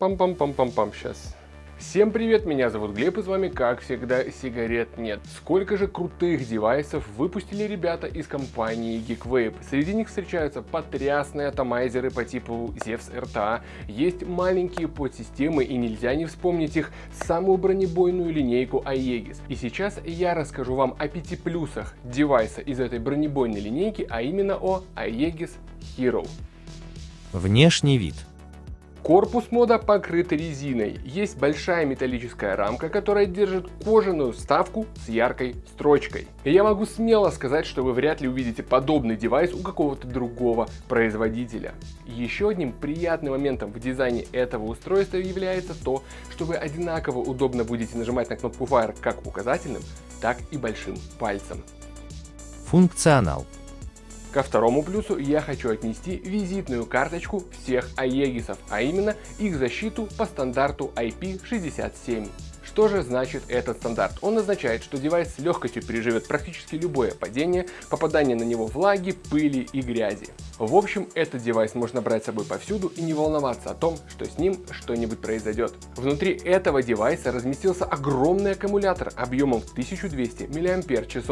Пам-пам-пам-пам-пам, сейчас. Всем привет, меня зовут Глеб и с вами, как всегда, сигарет нет. Сколько же крутых девайсов выпустили ребята из компании Geekvape. Среди них встречаются потрясные атомайзеры по типу Zevs RTA, есть маленькие подсистемы и нельзя не вспомнить их, самую бронебойную линейку Aegis. И сейчас я расскажу вам о пяти плюсах девайса из этой бронебойной линейки, а именно о Aegis Hero. Внешний вид. Корпус мода покрыт резиной. Есть большая металлическая рамка, которая держит кожаную вставку с яркой строчкой. И я могу смело сказать, что вы вряд ли увидите подобный девайс у какого-то другого производителя. Еще одним приятным моментом в дизайне этого устройства является то, что вы одинаково удобно будете нажимать на кнопку Fire как указательным, так и большим пальцем. Функционал. Ко второму плюсу я хочу отнести визитную карточку всех Аегисов, а именно их защиту по стандарту IP67. Что же значит этот стандарт? Он означает, что девайс с легкостью переживет практически любое падение, попадание на него влаги, пыли и грязи. В общем, этот девайс можно брать с собой повсюду и не волноваться о том, что с ним что-нибудь произойдет. Внутри этого девайса разместился огромный аккумулятор объемом в 1200 мАч.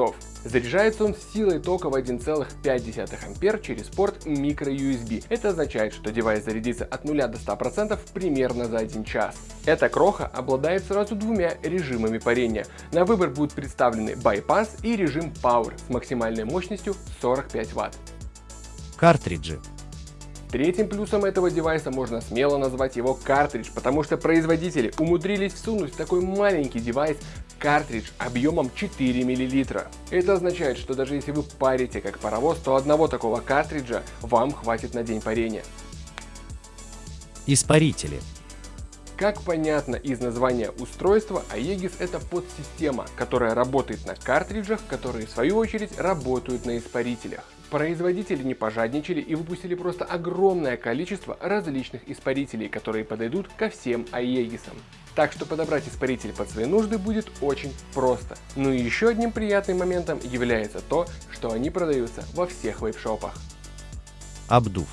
Заряжается он силой тока в 1,5 А через порт microUSB. Это означает, что девайс зарядится от 0 до 100% примерно за 1 час. Эта кроха обладает сразу двумя режимами парения. На выбор будут представлены Bypass и режим Power с максимальной мощностью 45 Вт. Картриджи. Третьим плюсом этого девайса можно смело назвать его картридж, потому что производители умудрились всунуть в такой маленький девайс картридж объемом 4 мл. Это означает, что даже если вы парите как паровоз, то одного такого картриджа вам хватит на день парения. Испарители. Как понятно из названия устройства, Aegis это подсистема, которая работает на картриджах, которые в свою очередь работают на испарителях. Производители не пожадничали и выпустили просто огромное количество различных испарителей, которые подойдут ко всем Aegis'ам. Так что подобрать испаритель под свои нужды будет очень просто. Ну и еще одним приятным моментом является то, что они продаются во всех вейп-шопах. Обдув.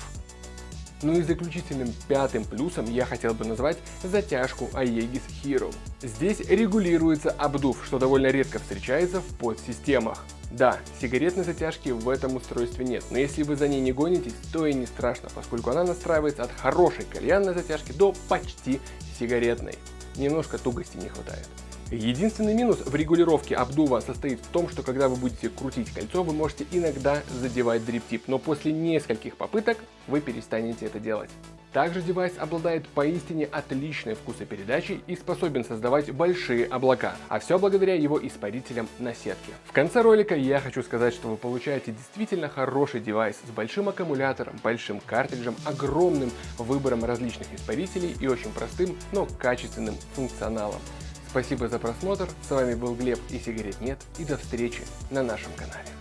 Ну и заключительным пятым плюсом я хотел бы назвать затяжку Aegis Hero. Здесь регулируется обдув, что довольно редко встречается в подсистемах. Да, сигаретной затяжки в этом устройстве нет, но если вы за ней не гонитесь, то и не страшно, поскольку она настраивается от хорошей кальянной затяжки до почти сигаретной. Немножко тугости не хватает. Единственный минус в регулировке обдува состоит в том, что когда вы будете крутить кольцо, вы можете иногда задевать дриптип, но после нескольких попыток вы перестанете это делать. Также девайс обладает поистине отличной вкусопередачей и способен создавать большие облака, а все благодаря его испарителям на сетке. В конце ролика я хочу сказать, что вы получаете действительно хороший девайс с большим аккумулятором, большим картриджем, огромным выбором различных испарителей и очень простым, но качественным функционалом. Спасибо за просмотр, с вами был Глеб и сигарет нет и до встречи на нашем канале.